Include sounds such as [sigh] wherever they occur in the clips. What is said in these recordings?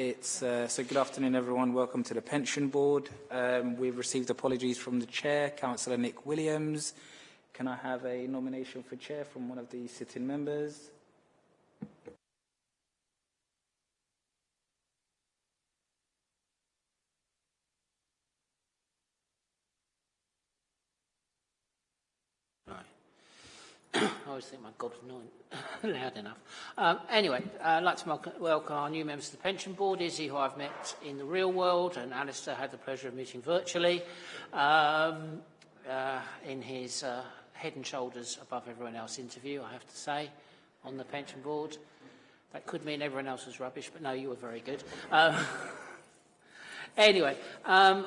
It's, uh, so good afternoon, everyone. Welcome to the Pension Board. Um, we've received apologies from the Chair, Councillor Nick Williams. Can I have a nomination for Chair from one of the sitting members? Always think my God's not [laughs] loud enough. Um, anyway, uh, I'd like to welcome our new members of the Pension Board, Izzy, who I've met in the real world, and Alistair had the pleasure of meeting virtually um, uh, in his uh, head and shoulders above everyone else interview, I have to say, on the Pension Board. That could mean everyone else was rubbish, but no, you were very good. Um, [laughs] Anyway, um,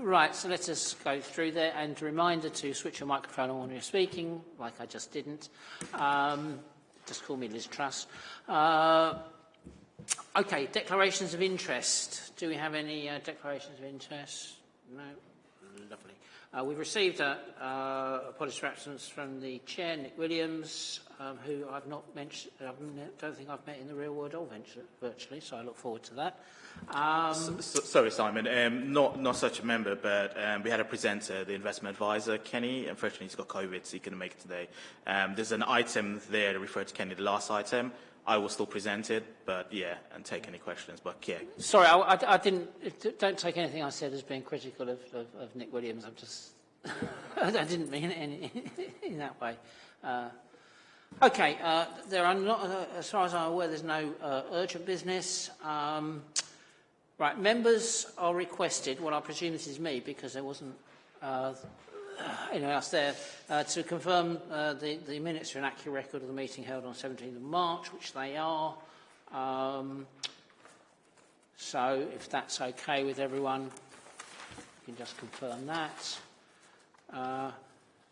right, so let us go through there. And reminder to switch your microphone on when you're speaking, like I just didn't. Um, just call me Liz Truss. Uh, okay, declarations of interest. Do we have any uh, declarations of interest? No? Lovely. Uh, we've received a, uh, apology for absence from the chair, Nick Williams, um, who I've not mentioned, I don't think I've met in the real world or virtually, so I look forward to that. Um, so, sorry, Simon. Um, not not such a member, but um, we had a presenter, the investment advisor, Kenny. Unfortunately, he's got COVID, so he couldn't make it today. Um, there's an item there referred to Kenny, the last item. I will still present it, but yeah, and take any questions. But yeah. Sorry, I, I, I didn't. Don't take anything I said as being critical of, of, of Nick Williams. I'm just. [laughs] I didn't mean it in, [laughs] in that way. Uh, okay, uh, there are not, uh, as far as I'm aware, there's no uh, urgent business. Um, Right, members are requested, well I presume this is me because there wasn't anyone else there, uh, to confirm uh, the, the minutes are an accurate record of the meeting held on 17th of March, which they are. Um, so if that's okay with everyone, you can just confirm that. Uh,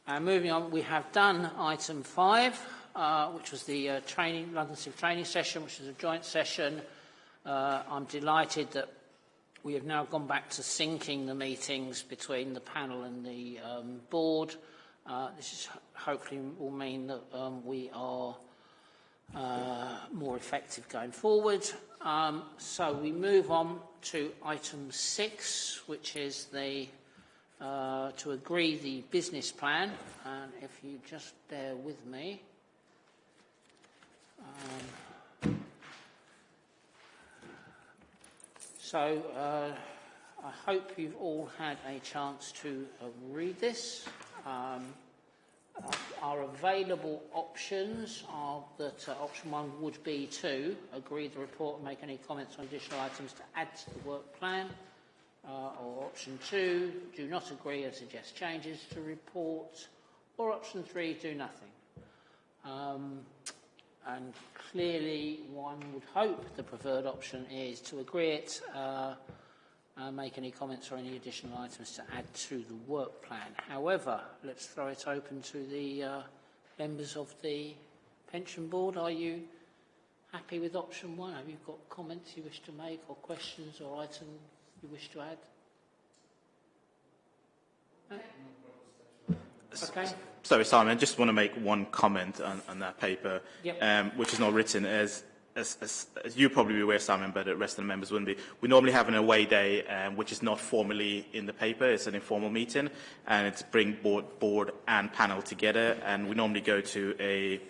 and moving on, we have done item five, uh, which was the uh, training, London Civic training session, which was a joint session Uh, I'm delighted that we have now gone back to syncing the meetings between the panel and the um, board. Uh, this is hopefully will mean that um, we are uh, more effective going forward. Um, so we move on to item six, which is the uh, to agree the business plan. And if you just bear with me. Um, So uh, I hope you've all had a chance to uh, read this. Um, uh, our available options are that uh, option one would be to agree the report and make any comments on additional items to add to the work plan. Uh, or option two, do not agree and suggest changes to report. Or option three, do nothing. Um, and clearly one would hope the preferred option is to agree it, uh, uh, make any comments or any additional items to add to the work plan. However, let's throw it open to the uh, members of the pension board. Are you happy with option one? Have you got comments you wish to make or questions or items you wish to add? Okay. Sorry, Simon, I just want to make one comment on, on that paper, yep. um, which is not written as, as, as, as you probably be aware, Simon, but the rest of the members wouldn't be. We normally have an away day, um, which is not formally in the paper. It's an informal meeting, and it's bring board, board and panel together, and we normally go to a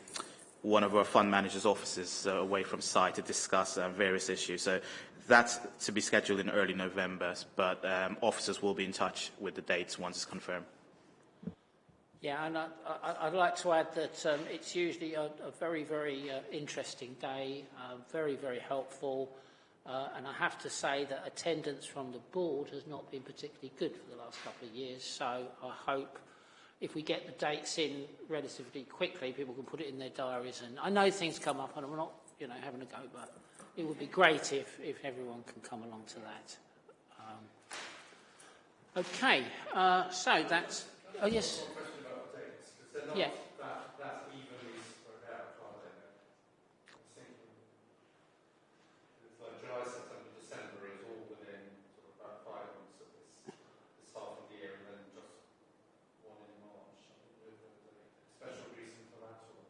one of our fund managers' offices uh, away from site to discuss uh, various issues. So that's to be scheduled in early November, but um, officers will be in touch with the dates once it's confirmed. Yeah, and I, I'd like to add that um, it's usually a, a very, very uh, interesting day, uh, very, very helpful. Uh, and I have to say that attendance from the board has not been particularly good for the last couple of years. So I hope if we get the dates in relatively quickly, people can put it in their diaries. And I know things come up, and I'm not, you know, having a go, but it would be great if, if everyone can come along to that. Um, okay, uh, so that's... Oh, yes not yeah. that, that evenly spread out, are they? I was thinking, it's like July, September, December is all within sort of about five months of this, this half of the year, and then just one in March. Special reason for that? Or?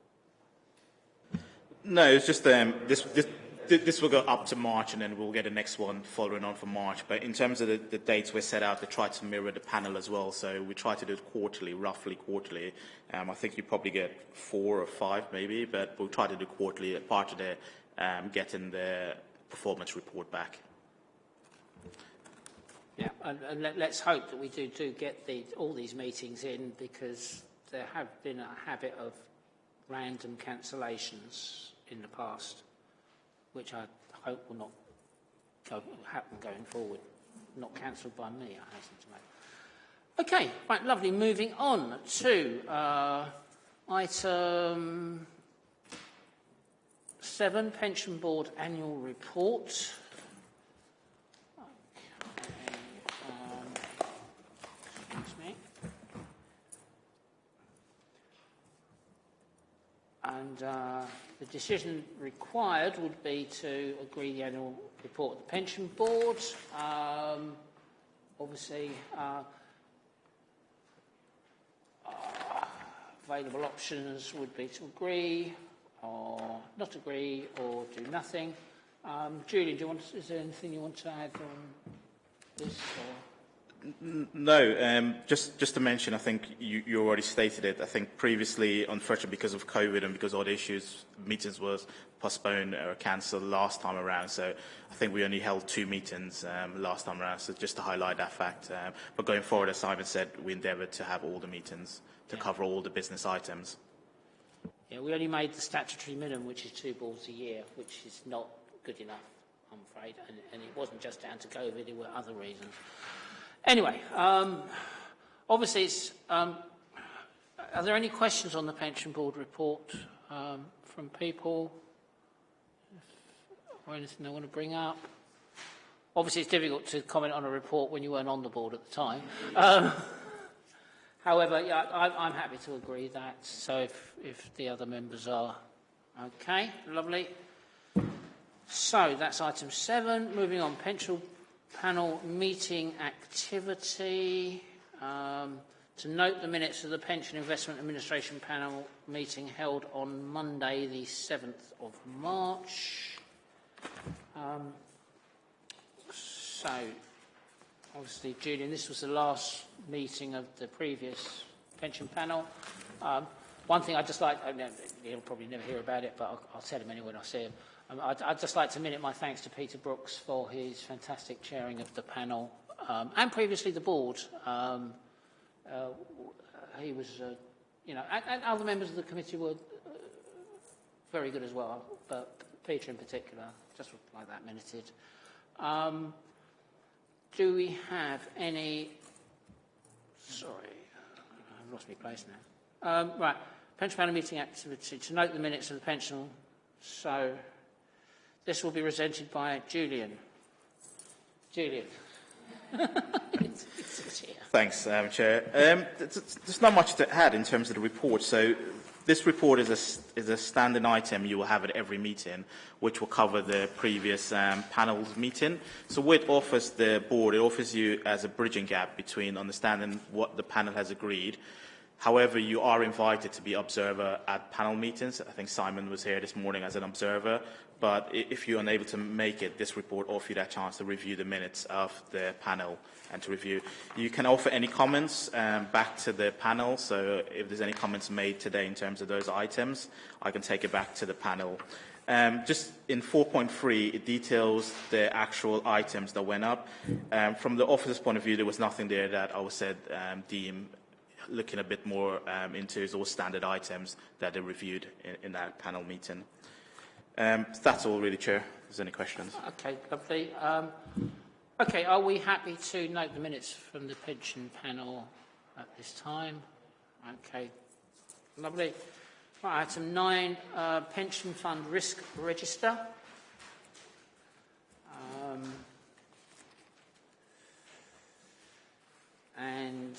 No, it's just um, this, this This will go up to March, and then we'll get the next one following on from March. But in terms of the, the dates we're set out, they try to mirror the panel as well. So we try to do it quarterly, roughly quarterly. Um, I think you probably get four or five maybe, but we'll try to do quarterly, part of the um, getting the performance report back. Yeah, and, and let, let's hope that we do, do get the, all these meetings in because there have been a habit of random cancellations in the past which I hope will not go, happen going forward. Not cancelled by me, I hasten to make. Okay, right, lovely. Moving on to uh, item seven, Pension Board Annual Report. The decision required would be to agree the annual report of the pension board. Um, obviously, uh, uh, available options would be to agree or not agree or do nothing. Um, Julian, do you want, is there anything you want to add on this? Or? No, um, just, just to mention, I think you, you already stated it. I think previously, unfortunately, because of COVID and because of other issues, meetings were postponed or cancelled last time around. So I think we only held two meetings um, last time around. So just to highlight that fact. Um, but going forward, as Simon said, we endeavoured to have all the meetings to yeah. cover all the business items. Yeah, we only made the statutory minimum, which is two boards a year, which is not good enough, I'm afraid. And, and it wasn't just down to COVID, there were other reasons. Anyway, um, obviously, it's, um, are there any questions on the pension board report um, from people or anything they want to bring up? Obviously, it's difficult to comment on a report when you weren't on the board at the time. Um, however, yeah, I, I'm happy to agree that. So if, if the other members are okay, lovely. So that's item seven. Moving on, pension panel meeting activity. Um, to note the minutes of the Pension Investment Administration panel meeting held on Monday, the 7th of March. Um, so, obviously, Julian, this was the last meeting of the previous pension panel. Um, one thing I'd just like, he'll probably never hear about it, but I'll, I'll tell him anyway when I see him. Um, I'd, I'd just like to minute my thanks to Peter Brooks for his fantastic chairing of the panel um, and previously the board. Um, uh, he was, uh, you know, and, and other members of the committee were uh, very good as well, but Peter in particular, just like that minuted. Um, do we have any, sorry, I've lost my place now. Um, right, pension panel meeting activity, to note the minutes of the pension, so this will be presented by Julian. Julian. Thanks, um, Chair. Um, there's not much to add in terms of the report. So this report is a, is a standing item you will have at every meeting, which will cover the previous um, panel's meeting. So what it offers the board, it offers you as a bridging gap between understanding what the panel has agreed However, you are invited to be observer at panel meetings. I think Simon was here this morning as an observer. But if you're unable to make it, this report offers you that chance to review the minutes of the panel and to review. You can offer any comments um, back to the panel. So if there's any comments made today in terms of those items, I can take it back to the panel. Um, just in 4.3, it details the actual items that went up. Um, from the officer's point of view, there was nothing there that I would say um, deem looking a bit more um, into all standard items that are reviewed in, in that panel meeting. Um, that's all really, Chair. If there's any questions. Okay, lovely. Um, okay, are we happy to note the minutes from the pension panel at this time? Okay, lovely. Right, item nine, uh, pension fund risk register. Um, and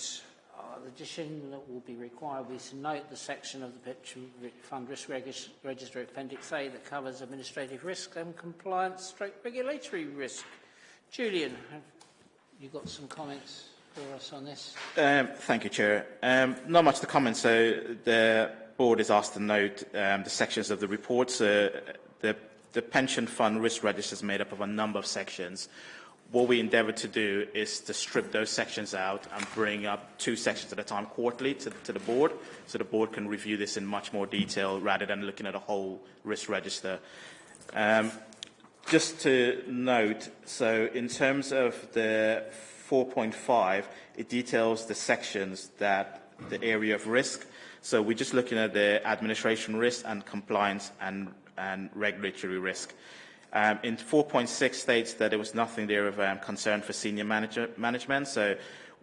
addition that will be required be to note the section of the pension fund risk register appendix A that covers administrative risk and compliance stroke regulatory risk. Julian, have you got some comments for us on this? Um, thank you, Chair. Um, not much to comment. So the board is asked to note um, the sections of the report. So the the pension fund risk register is made up of a number of sections. What we endeavour to do is to strip those sections out and bring up two sections at a time quarterly to, to the board, so the board can review this in much more detail rather than looking at a whole risk register. Um, just to note, so in terms of the 4.5, it details the sections that the area of risk. So we're just looking at the administration risk and compliance and, and regulatory risk. Um, in 4.6 states that there was nothing there of um, concern for senior manager, management. So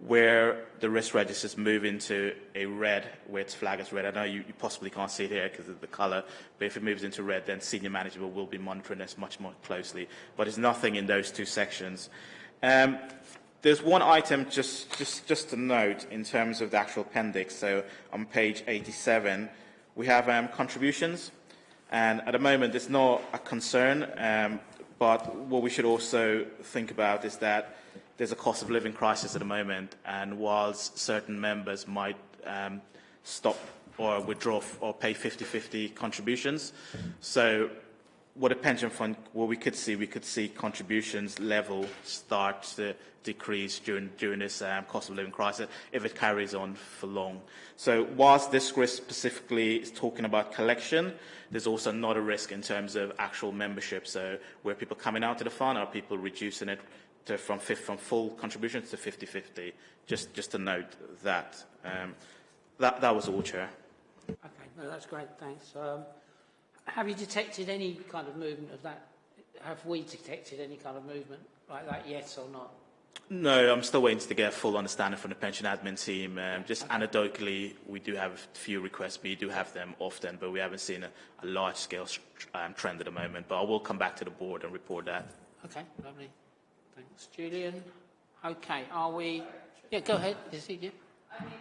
where the risk registers move into a red, where it's flagged as red, I know you, you possibly can't see it here because of the colour, but if it moves into red, then senior management will be monitoring this much more closely. But there's nothing in those two sections. Um, there's one item just, just, just to note in terms of the actual appendix. So on page 87, we have um, contributions. And at the moment, it's not a concern, um, but what we should also think about is that there's a cost of living crisis at the moment, and whilst certain members might um, stop or withdraw or pay 50-50 contributions, so what a pension fund, what we could see, we could see contributions level start to decrease during, during this um, cost of living crisis if it carries on for long. So whilst this risk specifically is talking about collection, there's also another risk in terms of actual membership. So where people coming out of the fund, are people reducing it to, from, from full contributions to 50-50. Just, just to note that. Um, that. That was all, Chair. Okay, no, that's great, thanks. Um, have you detected any kind of movement of that? Have we detected any kind of movement like that yet or not? No, I'm still waiting to get a full understanding from the pension admin team. Um, just okay. anecdotally, we do have a few requests. We do have them often, but we haven't seen a, a large-scale um, trend at the moment. But I will come back to the board and report that. Okay, lovely. Thanks. Julian? Okay, are we... Yeah, go ahead. Is it you? I mean,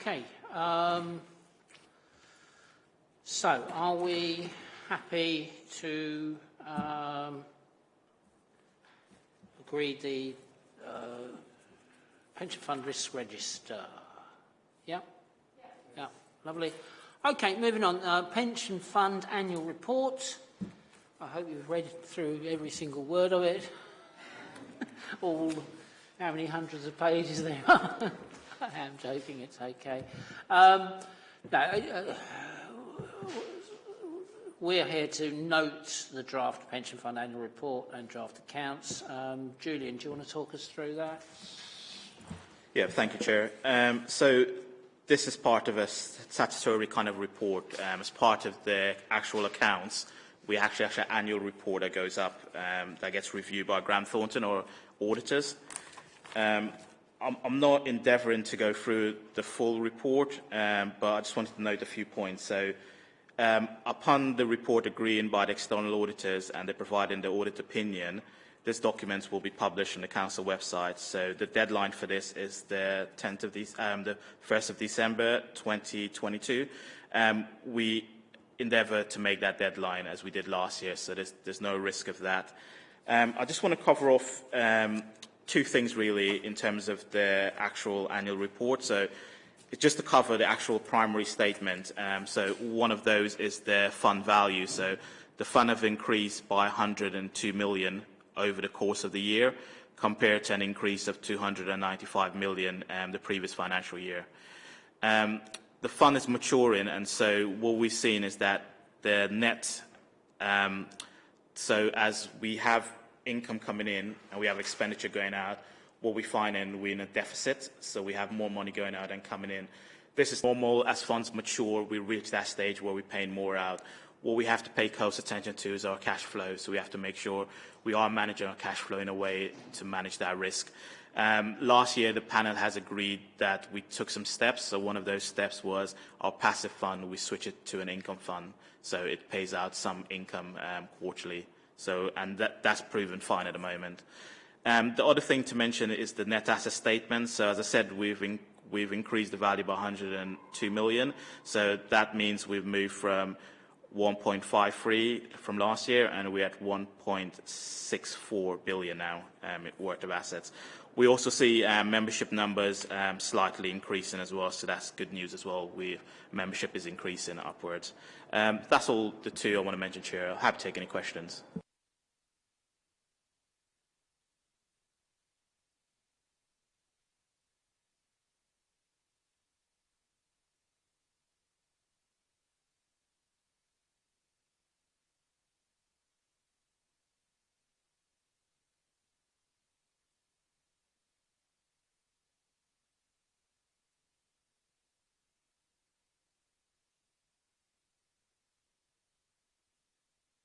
Okay. Um, so, are we happy to um, agree the uh, pension fund risk register? Yeah? Yeah. Lovely. Okay, moving on. Uh, pension fund annual report. I hope you've read through every single word of it. [laughs] All how many hundreds of pages there are. [laughs] [laughs] I am joking, it's okay. Um, no, uh, we're here to note the draft pension fund annual report and draft accounts. Um, Julian, do you want to talk us through that? Yeah, thank you, Chair. Um, so this is part of a statutory kind of report. Um, as part of the actual accounts, we actually have an annual report that goes up um, that gets reviewed by Grant Thornton or auditors. Um, I'm, I'm not endeavouring to go through the full report, um, but I just wanted to note a few points. So, um, upon the report agreeing by the external auditors and they providing the audit opinion, this document will be published on the council website. So the deadline for this is the 10th of these, um, the 1st of December 2022. Um, we endeavour to make that deadline as we did last year, so there's, there's no risk of that. Um, I just want to cover off um, two things really in terms of the actual annual report. So just to cover the actual primary statement, um, so one of those is the fund value. So the fund have increased by 102 million over the course of the year, compared to an increase of 295 million um, the previous financial year. Um, the fund is maturing, and so what we've seen is that the net, um, so as we have income coming in and we have expenditure going out, what we find in we're in a deficit, so we have more money going out than coming in. This is normal. As funds mature, we reach that stage where we're paying more out. What we have to pay close attention to is our cash flow, so we have to make sure we are managing our cash flow in a way to manage that risk. Um, last year, the panel has agreed that we took some steps. So one of those steps was our passive fund, we switch it to an income fund. So it pays out some income um, quarterly. So, and that, that's proven fine at the moment. Um, the other thing to mention is the net asset statement. So as I said, we've, in, we've increased the value by 102 million. So that means we've moved from 1.53 from last year, and we're at 1.64 billion now um, worth of assets. We also see um, membership numbers um, slightly increasing as well, so that's good news as well. We, membership is increasing upwards. Um, that's all the two I want to mention, Chair. I'll happy to take any questions.